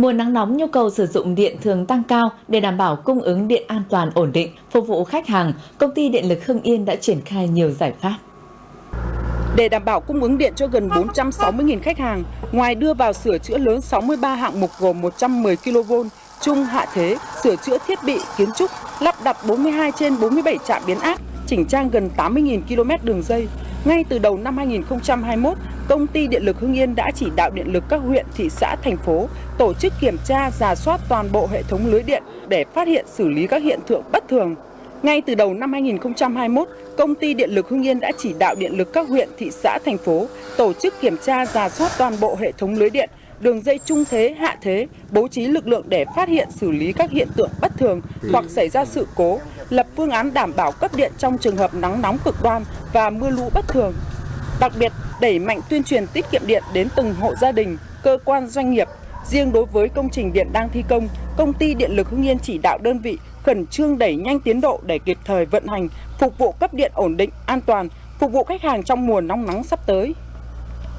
Mùa nắng nóng nhu cầu sử dụng điện thường tăng cao để đảm bảo cung ứng điện an toàn ổn định, phục vụ khách hàng, công ty điện lực Hưng Yên đã triển khai nhiều giải pháp. Để đảm bảo cung ứng điện cho gần 460.000 khách hàng, ngoài đưa vào sửa chữa lớn 63 hạng mục gồm 110 kV, trung hạ thế, sửa chữa thiết bị, kiến trúc, lắp đặt 42 trên 47 trạm biến áp, chỉnh trang gần 80.000 km đường dây, ngay từ đầu năm 2021, Công ty Điện lực Hưng Yên đã chỉ đạo điện lực các huyện, thị xã, thành phố tổ chức kiểm tra, giả soát toàn bộ hệ thống lưới điện để phát hiện xử lý các hiện tượng bất thường. Ngay từ đầu năm 2021, Công ty Điện lực Hưng Yên đã chỉ đạo điện lực các huyện, thị xã, thành phố tổ chức kiểm tra, giả soát toàn bộ hệ thống lưới điện, đường dây trung thế, hạ thế, bố trí lực lượng để phát hiện xử lý các hiện tượng bất thường hoặc xảy ra sự cố, lập phương án đảm bảo cấp điện trong trường hợp nắng nóng cực đoan và mưa lũ bất thường. Đặc biệt, đẩy mạnh tuyên truyền tiết kiệm điện đến từng hộ gia đình, cơ quan doanh nghiệp. Riêng đối với công trình điện đang thi công, công ty Điện lực Hưng Yên chỉ đạo đơn vị khẩn trương đẩy nhanh tiến độ để kịp thời vận hành, phục vụ cấp điện ổn định, an toàn, phục vụ khách hàng trong mùa nóng nắng sắp tới.